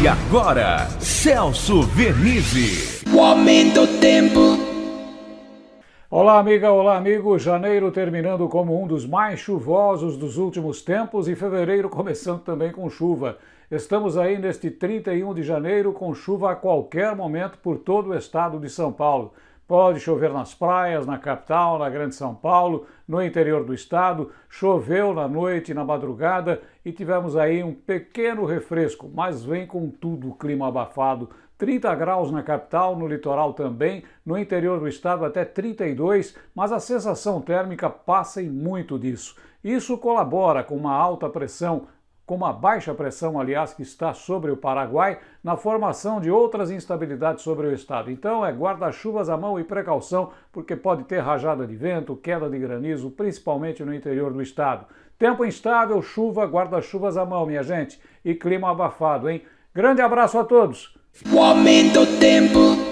E agora, Celso Vernizzi. O aumento do tempo. Olá, amiga, olá, amigo. Janeiro terminando como um dos mais chuvosos dos últimos tempos e fevereiro começando também com chuva. Estamos aí neste 31 de janeiro com chuva a qualquer momento por todo o estado de São Paulo. Pode chover nas praias, na capital, na Grande São Paulo, no interior do estado. Choveu na noite na madrugada e tivemos aí um pequeno refresco, mas vem com tudo o clima abafado. 30 graus na capital, no litoral também, no interior do estado até 32, mas a sensação térmica passa em muito disso. Isso colabora com uma alta pressão com uma baixa pressão, aliás, que está sobre o Paraguai, na formação de outras instabilidades sobre o estado. Então é guarda-chuvas à mão e precaução, porque pode ter rajada de vento, queda de granizo, principalmente no interior do estado. Tempo instável, chuva, guarda-chuvas à mão, minha gente, e clima abafado, hein? Grande abraço a todos! O aumento do tempo.